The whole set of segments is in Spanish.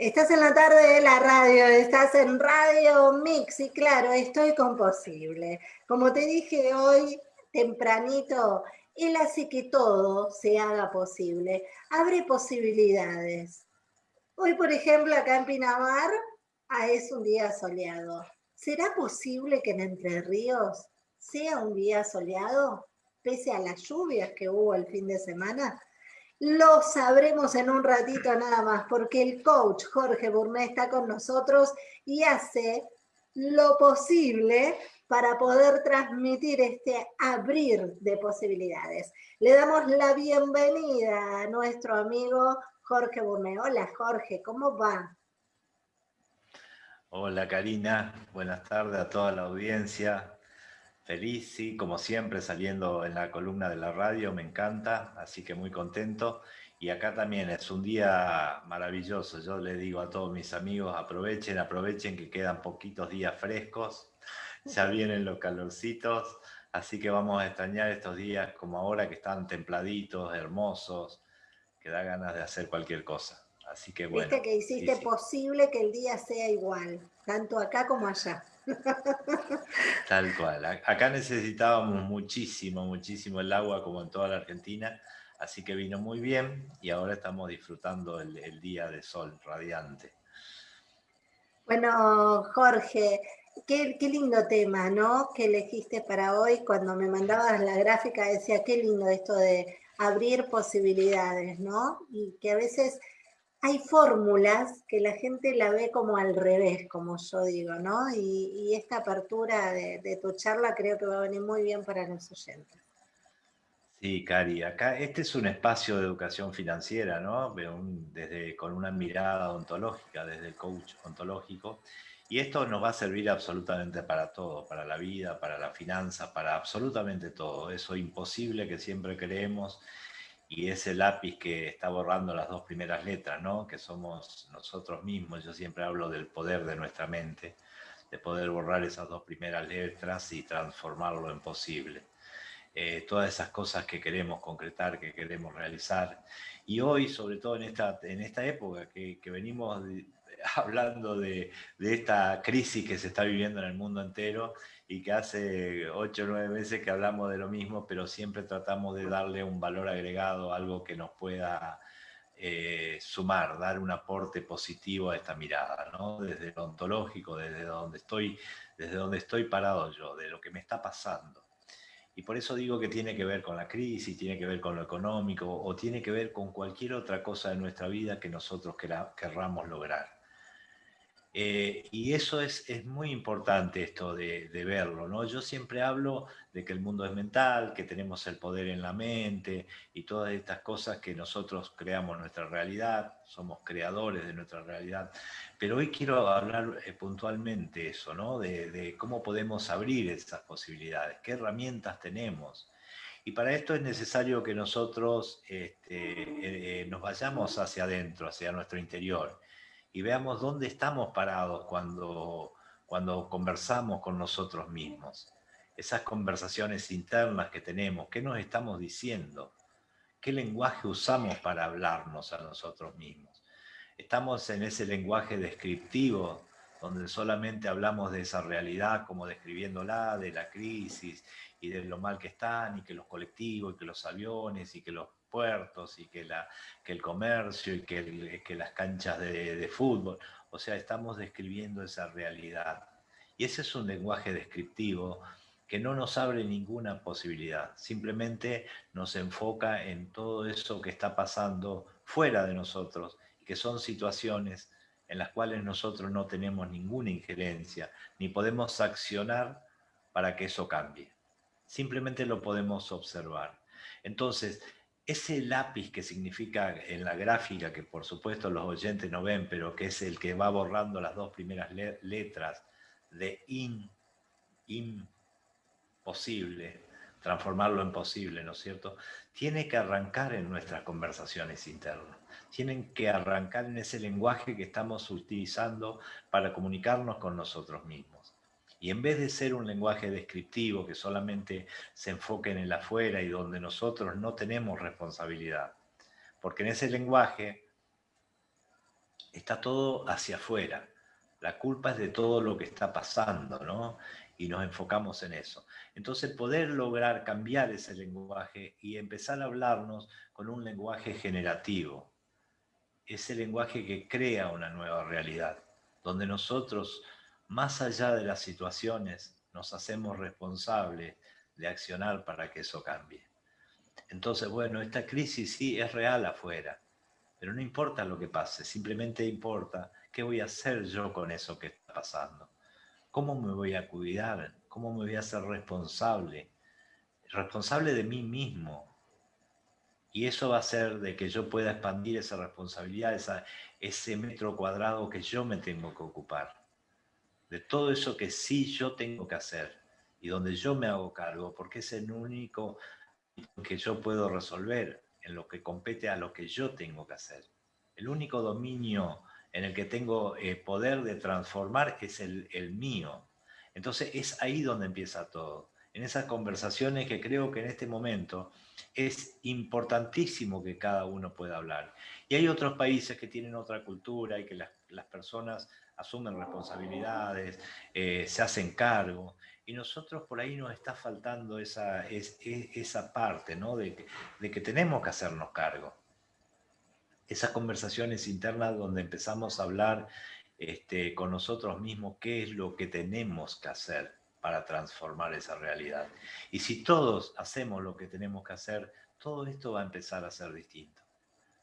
Estás en la tarde de la radio, estás en Radio Mix y claro, estoy con Posible. Como te dije hoy, tempranito, él hace que todo se haga posible, abre posibilidades. Hoy, por ejemplo, acá en Pinamar ah, es un día soleado. ¿Será posible que en Entre Ríos sea un día soleado, pese a las lluvias que hubo el fin de semana? Lo sabremos en un ratito nada más, porque el coach Jorge Burné está con nosotros y hace lo posible para poder transmitir este abrir de posibilidades. Le damos la bienvenida a nuestro amigo Jorge Burné. Hola Jorge, ¿cómo va? Hola Karina, buenas tardes a toda la audiencia. Feliz, sí, como siempre, saliendo en la columna de la radio, me encanta, así que muy contento. Y acá también es un día maravilloso. Yo le digo a todos mis amigos, aprovechen, aprovechen que quedan poquitos días frescos, ya vienen los calorcitos, así que vamos a extrañar estos días como ahora que están templaditos, hermosos, que da ganas de hacer cualquier cosa. Así que bueno. Viste que hiciste posible que el día sea igual, tanto acá como allá. Tal cual. Acá necesitábamos muchísimo, muchísimo el agua, como en toda la Argentina, así que vino muy bien y ahora estamos disfrutando el, día de sol radiante. Bueno, Jorge, qué, qué, lindo tema, ¿no? Que elegiste para hoy. Cuando me mandabas la gráfica decía, qué lindo esto de abrir posibilidades, ¿no? Y que a veces hay fórmulas que la gente la ve como al revés, como yo digo, ¿no? Y, esta apertura de, tu charla creo que va a venir muy bien para los oyentes. Sí, Cari, acá este es un espacio de educación financiera, ¿no? Desde, con una mirada ontológica, desde el coach ontológico. Y esto nos va a servir absolutamente para todo, para la vida, para la finanza, para absolutamente todo. Eso imposible que siempre creemos y ese lápiz que está borrando las dos primeras letras, ¿no? que somos nosotros mismos. Yo siempre hablo del poder de nuestra mente, de poder borrar esas dos primeras letras y transformarlo en posible. Eh, todas esas cosas que queremos concretar, que queremos realizar. Y hoy, sobre todo en esta, en esta época que, que venimos hablando de, de, esta crisis que se está viviendo en el mundo entero y que hace ocho o nueve meses que hablamos de lo mismo, pero siempre tratamos de darle un valor agregado, algo que nos pueda eh, sumar, dar un aporte positivo a esta mirada, ¿no? desde lo ontológico, desde donde, estoy, desde donde estoy parado yo, de lo que me está pasando. Y por eso digo que tiene que ver con la crisis, tiene que ver con lo económico o tiene que ver con cualquier otra cosa de nuestra vida que nosotros querramos lograr. Eh, y eso es, es, muy importante esto de, verlo, ¿no? Yo siempre hablo de que el mundo es mental, que tenemos el poder en la mente y todas estas cosas que nosotros creamos nuestra realidad, somos creadores de nuestra realidad. Pero hoy quiero hablar eh, puntualmente eso, ¿no? De, cómo podemos abrir esas posibilidades, qué herramientas tenemos. Y para esto es necesario que nosotros este, eh, nos vayamos hacia adentro, hacia nuestro interior y veamos dónde estamos parados cuando, cuando conversamos con nosotros mismos. Esas conversaciones internas que tenemos, ¿qué nos estamos diciendo? ¿Qué lenguaje usamos para hablarnos a nosotros mismos? Estamos en ese lenguaje descriptivo donde solamente hablamos de esa realidad como describiéndola, de la crisis y de lo mal que están y que los colectivos y que los aviones y que los puertos y que, la, que el comercio y que, que las canchas de, de, fútbol. O sea, estamos describiendo esa realidad. Y ese es un lenguaje descriptivo que no nos abre ninguna posibilidad, simplemente nos enfoca en todo eso que está pasando fuera de nosotros, que son situaciones en las cuales nosotros no tenemos ninguna injerencia, ni podemos accionar para que eso cambie. Simplemente lo podemos observar. Entonces, ese lápiz que significa en la gráfica, que por supuesto los oyentes no ven, pero que es el que va borrando las dos primeras letras de in, imposible, transformarlo en posible, ¿no es cierto? Tiene que arrancar en nuestras conversaciones internas. Tienen que arrancar en ese lenguaje que estamos utilizando para comunicarnos con nosotros mismos. Y en vez de ser un lenguaje descriptivo que solamente se enfoque en el afuera y donde nosotros no tenemos responsabilidad, porque en ese lenguaje está todo hacia afuera. La culpa es de todo lo que está pasando, ¿no? Y nos enfocamos en eso. Entonces, poder lograr cambiar ese lenguaje y empezar a hablarnos con un lenguaje generativo, ese lenguaje que crea una nueva realidad, donde nosotros, más allá de las situaciones, nos hacemos responsables de accionar para que eso cambie. Entonces, bueno, esta crisis sí es real afuera, pero no importa lo que pase, simplemente importa qué voy a hacer yo con eso que está pasando. ¿Cómo me voy a cuidar? ¿Cómo me voy a hacer responsable? Responsable de mí mismo. Y eso va a hacer de que yo pueda expandir esa responsabilidad, ese metro cuadrado que yo me tengo que ocupar. De todo eso que sí yo tengo que hacer y donde yo me hago cargo, porque es el único que yo puedo resolver en lo que compete a lo que yo tengo que hacer. El único dominio en el que tengo eh, poder de transformar es el, el mío. Entonces es ahí donde empieza todo. En esas conversaciones que creo que en este momento es importantísimo que cada uno pueda hablar. Y hay otros países que tienen otra cultura y que las, las personas asumen responsabilidades, eh, se hacen cargo y nosotros por ahí nos está faltando esa, esa parte, ¿no? De que, tenemos que hacernos cargo. Esas conversaciones internas donde empezamos a hablar este, con nosotros mismos qué es lo que tenemos que hacer para transformar esa realidad. Y si todos hacemos lo que tenemos que hacer, todo esto va a empezar a ser distinto.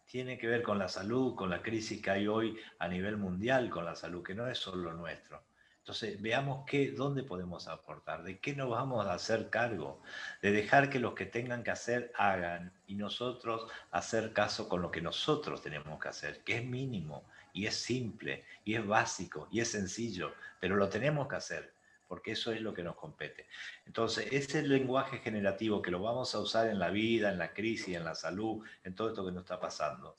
Tiene que ver con la salud, con la crisis que hay hoy a nivel mundial con la salud, que no es solo nuestro. Entonces, veamos qué, dónde podemos aportar, de qué nos vamos a hacer cargo, de dejar que los que tengan que hacer hagan y nosotros hacer caso con lo que nosotros tenemos que hacer, que es mínimo y es simple y es básico y es sencillo, pero lo tenemos que hacer porque eso es lo que nos compete. Entonces, ese lenguaje generativo que lo vamos a usar en la vida, en la crisis, en la salud, en todo esto que nos está pasando,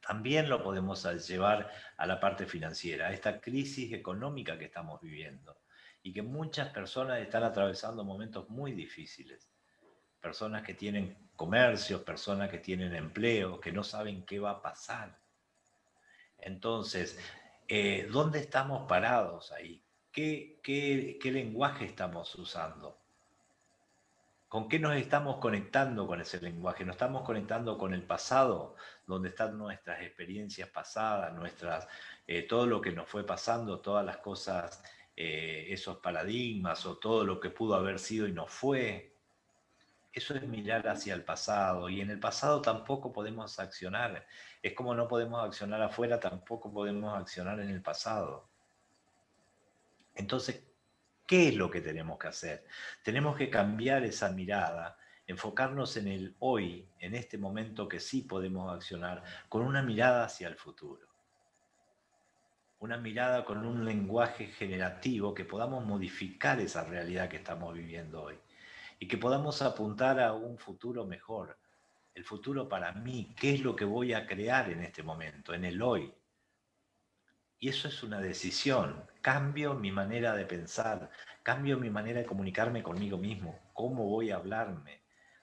también lo podemos llevar a la parte financiera, a esta crisis económica que estamos viviendo y que muchas personas están atravesando momentos muy difíciles. Personas que tienen comercios, personas que tienen empleo, que no saben qué va a pasar. Entonces, eh, ¿dónde estamos parados ahí? ¿Qué, lenguaje estamos usando? ¿Con qué nos estamos conectando con ese lenguaje? ¿Nos estamos conectando con el pasado, donde están nuestras experiencias pasadas, nuestras, eh, todo lo que nos fue pasando, todas las cosas, eh, esos paradigmas o todo lo que pudo haber sido y no fue? Eso es mirar hacia el pasado y en el pasado tampoco podemos accionar. Es como no podemos accionar afuera, tampoco podemos accionar en el pasado. Entonces, ¿Qué es lo que tenemos que hacer? Tenemos que cambiar esa mirada, enfocarnos en el hoy, en este momento que sí podemos accionar, con una mirada hacia el futuro. Una mirada con un lenguaje generativo que podamos modificar esa realidad que estamos viviendo hoy y que podamos apuntar a un futuro mejor. El futuro para mí, ¿qué es lo que voy a crear en este momento, en el hoy? Y eso es una decisión. Cambio mi manera de pensar, cambio mi manera de comunicarme conmigo mismo. ¿Cómo voy a hablarme?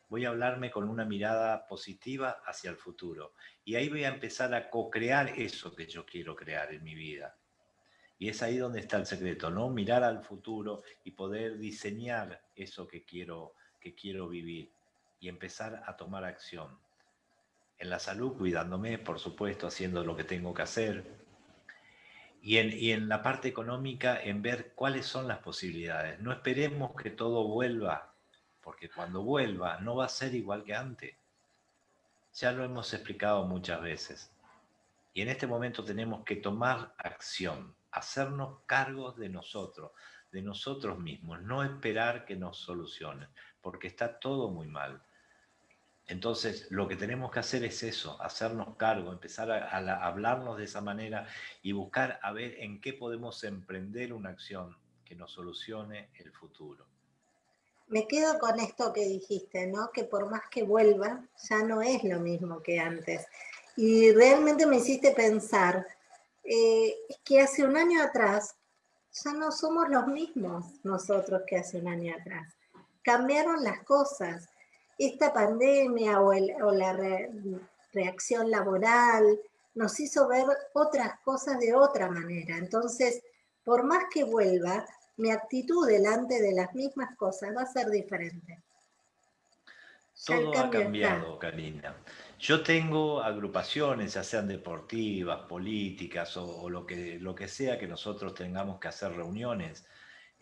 Voy a hablarme con una mirada positiva hacia el futuro. Y ahí voy a empezar a co-crear eso que yo quiero crear en mi vida. Y es ahí donde está el secreto, ¿no? Mirar al futuro y poder diseñar eso que quiero, que quiero vivir y empezar a tomar acción. En la salud, cuidándome, por supuesto, haciendo lo que tengo que hacer, y en, la parte económica en ver cuáles son las posibilidades. No esperemos que todo vuelva, porque cuando vuelva no va a ser igual que antes. Ya lo hemos explicado muchas veces. Y en este momento tenemos que tomar acción, hacernos cargos de nosotros, de nosotros mismos, no esperar que nos solucionen, porque está todo muy mal. Entonces, lo que tenemos que hacer es eso, hacernos cargo, empezar a, hablarnos de esa manera y buscar a ver en qué podemos emprender una acción que nos solucione el futuro. Me quedo con esto que dijiste, ¿no? Que por más que vuelva, ya no es lo mismo que antes. Y realmente me hiciste pensar eh, que hace un año atrás ya no somos los mismos nosotros que hace un año atrás. Cambiaron las cosas esta pandemia o, la reacción laboral nos hizo ver otras cosas de otra manera. Entonces, por más que vuelva, mi actitud delante de las mismas cosas va a ser diferente. Todo ha cambiado, Karina. Yo tengo agrupaciones, ya sean deportivas, políticas o, lo, que, lo que sea que nosotros tengamos que hacer reuniones.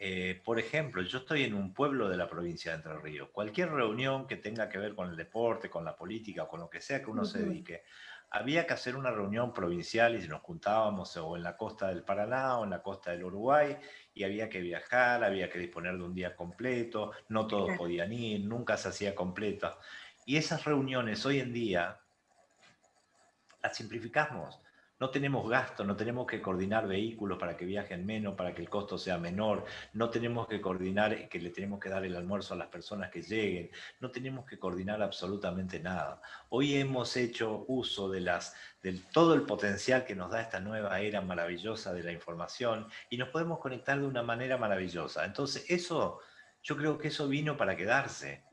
Eh, por ejemplo, yo estoy en un pueblo de la provincia de Entre Ríos. Cualquier reunión que tenga que ver con el deporte, con la política, con lo que sea que uno se dedique, había que hacer una reunión provincial y nos juntábamos o en la costa del Paraná o en la costa del Uruguay y había que viajar, había que disponer de un día completo, no todos podían ir, nunca se hacía completa. Y esas reuniones hoy en día las simplificamos. No tenemos gasto, no tenemos que coordinar vehículos para que viajen menos, para que el costo sea menor, no tenemos que coordinar que le tenemos que dar el almuerzo a las personas que lleguen, no tenemos que coordinar absolutamente nada. Hoy hemos hecho uso de las, del todo el potencial que nos da esta nueva era maravillosa de la información y nos podemos conectar de una manera maravillosa. Entonces eso yo creo que eso vino para quedarse.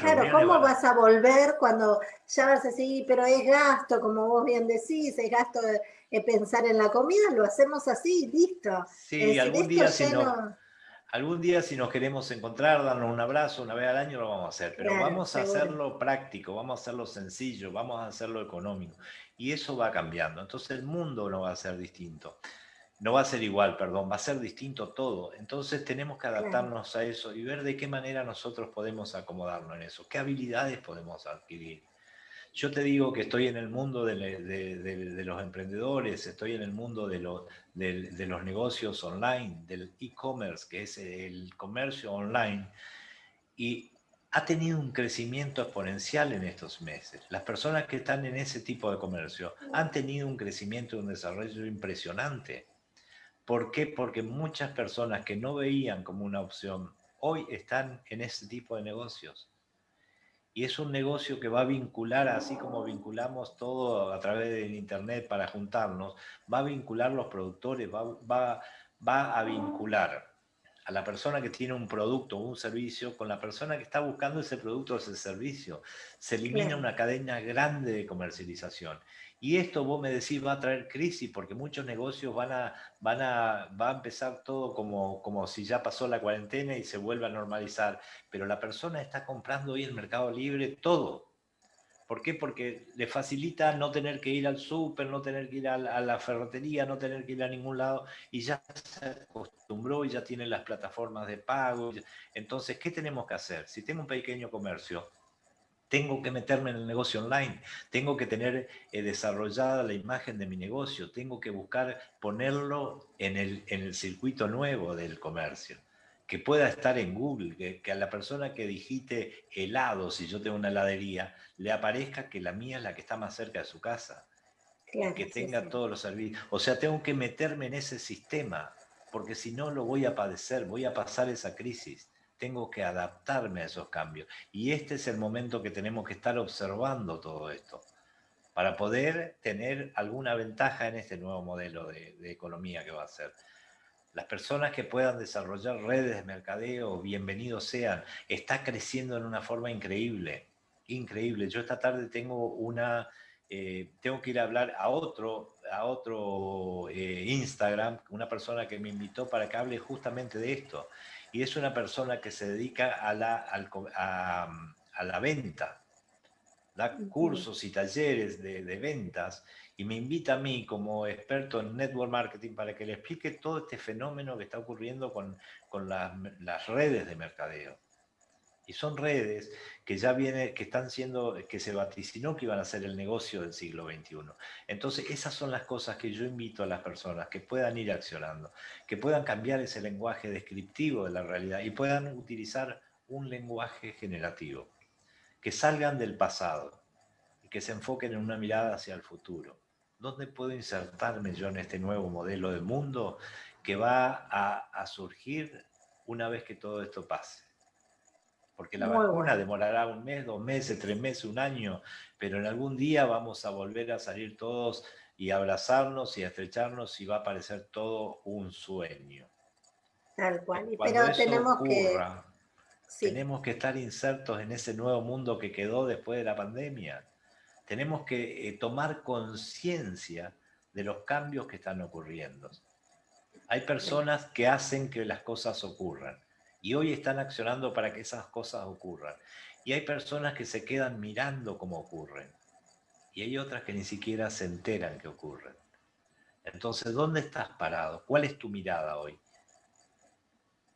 claro, ¿cómo vas a volver cuando ya vas a decir, pero es gasto, como vos bien decís, es gasto de, pensar en la comida, lo hacemos así, listo. Sí, algún día, si algún día si nos queremos encontrar, darnos un abrazo una vez al año, lo vamos a hacer, pero vamos a hacerlo práctico, vamos a hacerlo sencillo, vamos a hacerlo económico. Y eso va cambiando. Entonces el mundo no va a ser distinto no va a ser igual, perdón, va a ser distinto todo. Entonces tenemos que adaptarnos a eso y ver de qué manera nosotros podemos acomodarnos en eso, qué habilidades podemos adquirir. Yo te digo que estoy en el mundo de, los emprendedores, estoy en el mundo de, de los negocios online, del e-commerce, que es el comercio online, y ha tenido un crecimiento exponencial en estos meses. Las personas que están en ese tipo de comercio han tenido un crecimiento y un desarrollo impresionante. ¿Por qué? Porque muchas personas que no veían como una opción, hoy están en ese tipo de negocios. Y es un negocio que va a vincular, así como vinculamos todo a través del Internet para juntarnos, va a vincular los productores, va, va, va a vincular a la persona que tiene un producto o un servicio con la persona que está buscando ese producto o ese servicio. Se elimina una cadena grande de comercialización. Y esto vos me decís va a traer crisis porque muchos negocios van a, van a, va a empezar todo como, como si ya pasó la cuarentena y se vuelve a normalizar. Pero la persona está comprando hoy en Mercado Libre todo. ¿Por qué? Porque le facilita no tener que ir al súper, no tener que ir a la, a ferretería, no tener que ir a ningún lado y ya se acostumbró y ya tiene las plataformas de pago. Entonces, ¿qué tenemos que hacer? Si tengo un pequeño comercio, tengo que meterme en el negocio online, tengo que tener eh, desarrollada la imagen de mi negocio, tengo que buscar ponerlo en el, en el circuito nuevo del comercio, que pueda estar en Google, que, a la persona que digite helado, si yo tengo una heladería, le aparezca que la mía es la que está más cerca de su casa, que tenga todos los servicios. O sea, tengo que meterme en ese sistema, porque si no lo voy a padecer, voy a pasar esa crisis tengo que adaptarme a esos cambios. Y este es el momento que tenemos que estar observando todo esto para poder tener alguna ventaja en este nuevo modelo de, economía que va a ser. Las personas que puedan desarrollar redes de mercadeo, bienvenidos sean, está creciendo en una forma increíble, increíble. Yo esta tarde tengo una, eh, tengo que ir a hablar a otro, a otro eh, Instagram, una persona que me invitó para que hable justamente de esto. Y es una persona que se dedica a la, a, la venta, da cursos y talleres de, ventas y me invita a mí como experto en network marketing para que le explique todo este fenómeno que está ocurriendo con, con las redes de mercadeo. Y son redes que ya viene, que están siendo, que se vaticinó que iban a ser el negocio del siglo XXI. Entonces, esas son las cosas que yo invito a las personas que puedan ir accionando, que puedan cambiar ese lenguaje descriptivo de la realidad y puedan utilizar un lenguaje generativo, que salgan del pasado y que se enfoquen en una mirada hacia el futuro. ¿Dónde puedo insertarme yo en este nuevo modelo de mundo que va a surgir una vez que todo esto pase? Porque la vacuna demorará un mes, dos meses, tres meses, un año, pero en algún día vamos a volver a salir todos y abrazarnos y estrecharnos y va a parecer todo un sueño. Tal cual, pero tenemos que... Tenemos que estar insertos en ese nuevo mundo que quedó después de la pandemia. Tenemos que eh, tomar conciencia de los cambios que están ocurriendo. Hay personas que hacen que las cosas ocurran y hoy están accionando para que esas cosas ocurran. Y hay personas que se quedan mirando cómo ocurren. Y hay otras que ni siquiera se enteran que ocurren. Entonces, ¿dónde estás parado? ¿Cuál es tu mirada hoy?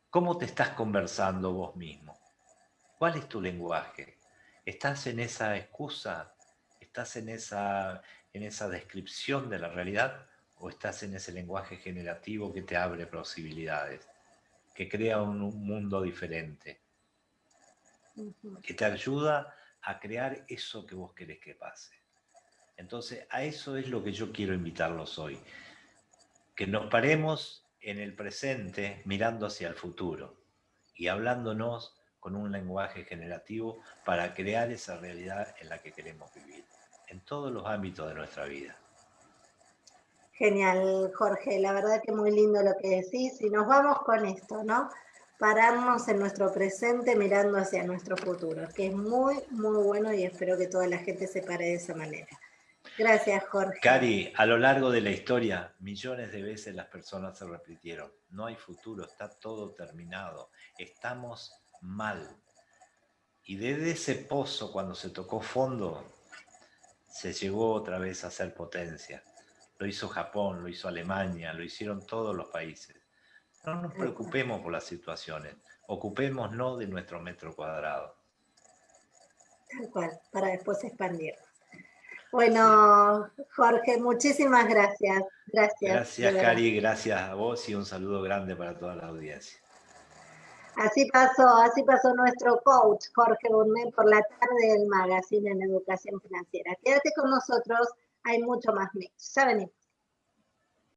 ¿Cómo te estás conversando vos mismo? ¿Cuál es tu lenguaje? ¿Estás en esa excusa? ¿Estás en esa, en esa descripción de la realidad? o estás en ese lenguaje generativo que te abre posibilidades, que crea un, mundo diferente, que te ayuda a crear eso que vos querés que pase. Entonces, a eso es lo que yo quiero invitarlos hoy, que nos paremos en el presente mirando hacia el futuro y hablándonos con un lenguaje generativo para crear esa realidad en la que queremos vivir, en todos los ámbitos de nuestra vida. Genial, Jorge, la verdad que muy lindo lo que decís. Y nos vamos con esto, ¿no? Pararnos en nuestro presente mirando hacia nuestro futuro, que es muy, muy bueno y espero que toda la gente se pare de esa manera. Gracias, Jorge. Cari, a lo largo de la historia, millones de veces las personas se repitieron. No hay futuro, está todo terminado. Estamos mal. Y desde ese pozo, cuando se tocó fondo, se llegó otra vez a ser potencia lo hizo Japón, lo hizo Alemania, lo hicieron todos los países. No nos preocupemos por las situaciones, ocupémonos de nuestro metro cuadrado. Tal cual, para después expandir. Bueno, Jorge, muchísimas gracias. Gracias. Gracias, Cari, gracias a vos y un saludo grande para toda la audiencia. Así pasó, así pasó nuestro coach, Jorge Burnet, por la tarde del magazine en educación financiera. Quédate con nosotros hay mucho más mix. Ya venimos.